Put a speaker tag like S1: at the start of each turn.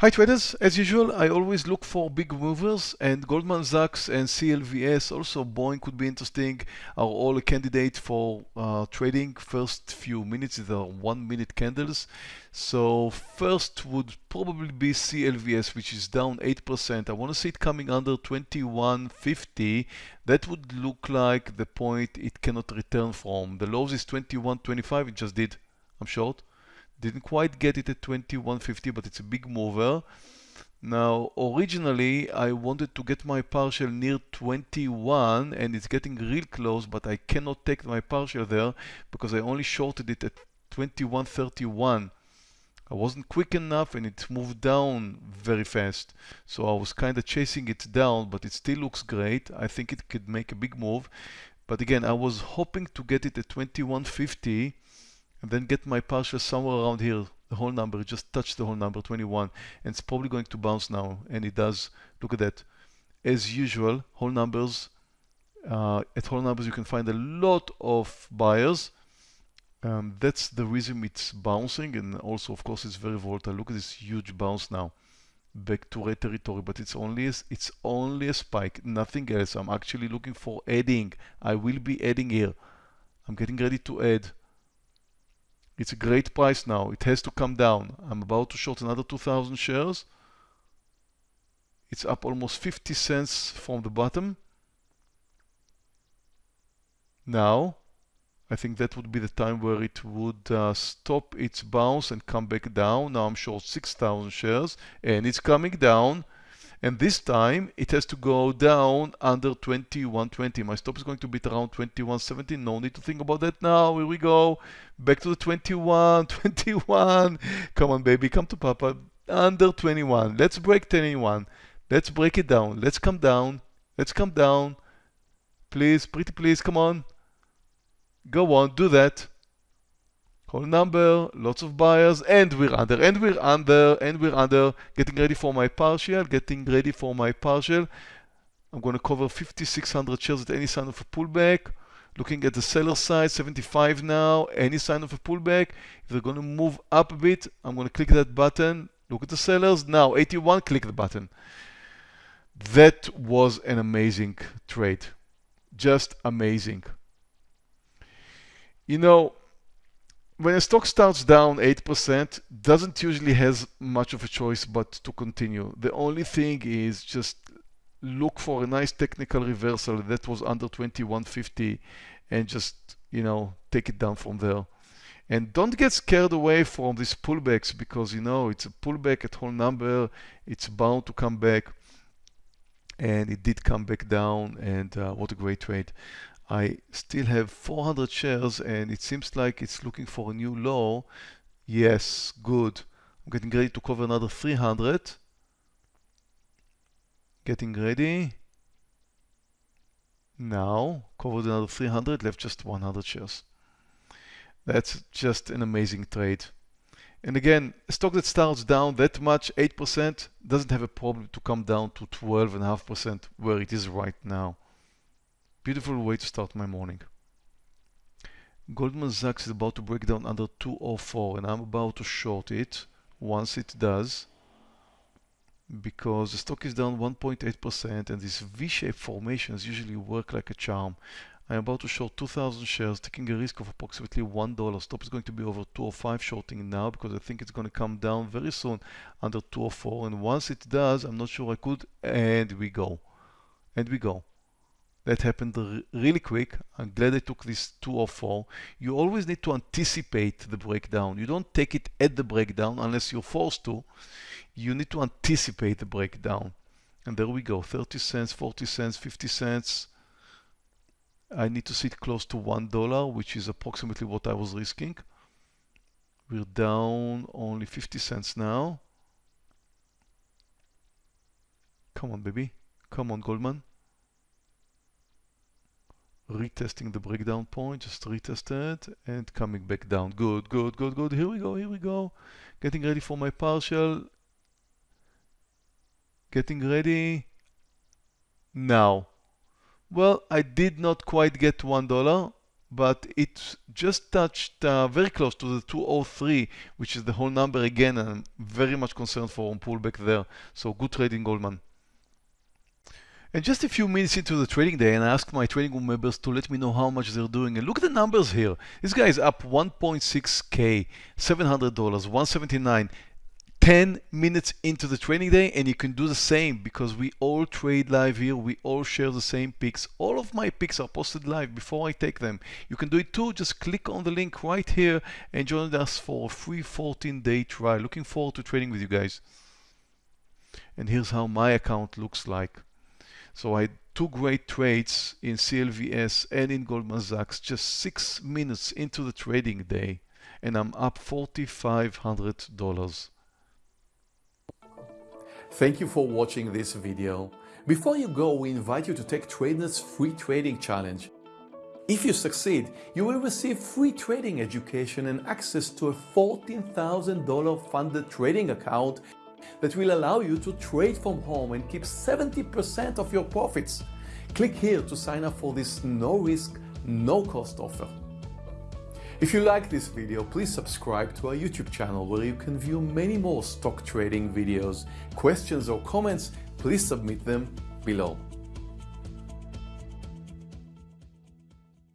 S1: Hi traders, as usual I always look for big movers and Goldman Sachs and CLVS, also Boeing could be interesting, are all a candidate for uh, trading. First few minutes, these are one minute candles. So first would probably be CLVS which is down 8%. I want to see it coming under 21.50. That would look like the point it cannot return from. The lows is 21.25, it just did, I'm short. Didn't quite get it at 2150, but it's a big mover. Now, originally, I wanted to get my partial near 21, and it's getting real close, but I cannot take my partial there because I only shorted it at 2131. I wasn't quick enough and it moved down very fast. So I was kind of chasing it down, but it still looks great. I think it could make a big move. But again, I was hoping to get it at 2150 and then get my partial somewhere around here the whole number just touched the whole number 21 and it's probably going to bounce now and it does. Look at that. As usual whole numbers uh, at whole numbers you can find a lot of buyers. Um, that's the reason it's bouncing and also of course it's very volatile. Look at this huge bounce now. Back to red territory but it's only a, it's only a spike nothing else. I'm actually looking for adding. I will be adding here. I'm getting ready to add it's a great price now. It has to come down. I'm about to short another 2,000 shares. It's up almost 50 cents from the bottom. Now, I think that would be the time where it would uh, stop its bounce and come back down. Now I'm short 6,000 shares and it's coming down and this time it has to go down under 2120 my stop is going to be around 2170 no need to think about that now. Here we go. Back to the 21 21 come on baby. Come to papa. Under 21 let's break 21 let's break it down. Let's come down. Let's come down. Please pretty please come on. Go on do that Call number, lots of buyers, and we're under, and we're under, and we're under. Getting ready for my partial, getting ready for my partial. I'm going to cover 5,600 shares at any sign of a pullback. Looking at the seller side, 75 now, any sign of a pullback. If they're going to move up a bit, I'm going to click that button. Look at the sellers. Now, 81, click the button. That was an amazing trade. Just amazing. You know, when a stock starts down 8%, doesn't usually has much of a choice but to continue. The only thing is just look for a nice technical reversal that was under 2150 and just, you know, take it down from there. And don't get scared away from these pullbacks because, you know, it's a pullback at whole number. It's bound to come back. And it did come back down and uh, what a great trade. I still have 400 shares and it seems like it's looking for a new low. Yes, good. I'm getting ready to cover another 300. Getting ready. Now, covered another 300, left just 100 shares. That's just an amazing trade. And again, a stock that starts down that much, 8%, doesn't have a problem to come down to 12.5% where it is right now. Beautiful way to start my morning. Goldman Sachs is about to break down under 204 and I'm about to short it once it does because the stock is down 1.8% and these V-shaped formations usually work like a charm. I'm about to short 2,000 shares, taking a risk of approximately $1. Stop is going to be over 205 shorting now because I think it's going to come down very soon under 204 and once it does, I'm not sure I could, and we go. And we go. That happened really quick. I'm glad I took this 204. You always need to anticipate the breakdown. You don't take it at the breakdown unless you're forced to. You need to anticipate the breakdown. And there we go, 30 cents, 40 cents, 50 cents. I need to sit close to $1, which is approximately what I was risking. We're down only 50 cents now. Come on, baby. Come on, Goldman retesting the breakdown point, just retest it and coming back down. Good, good, good, good. Here we go, here we go. Getting ready for my partial. Getting ready now. Well, I did not quite get $1. but it just touched uh, very close to the 203, which is the whole number again, and I'm very much concerned for a pullback there. So good trading, Goldman. And just a few minutes into the trading day, and I asked my trading room members to let me know how much they're doing. And look at the numbers here. This guy is up 1.6k, $700, 179. 10 minutes into the trading day and you can do the same because we all trade live here. We all share the same picks. All of my picks are posted live before I take them. You can do it too. Just click on the link right here and join us for a free 14 day trial. Looking forward to trading with you guys. And here's how my account looks like so I two great trades in CLVS and in Goldman Sachs just six minutes into the trading day and I'm up $4,500
S2: Thank you for watching this video. Before you go, we invite you to take TradeNet's free trading challenge. If you succeed, you will receive free trading education and access to a $14,000 funded trading account that will allow you to trade from home and keep 70% of your profits. Click here to sign up for this no risk, no cost offer. If you like this video, please subscribe to our YouTube channel where you can view many more stock trading videos. Questions or comments, please submit them below.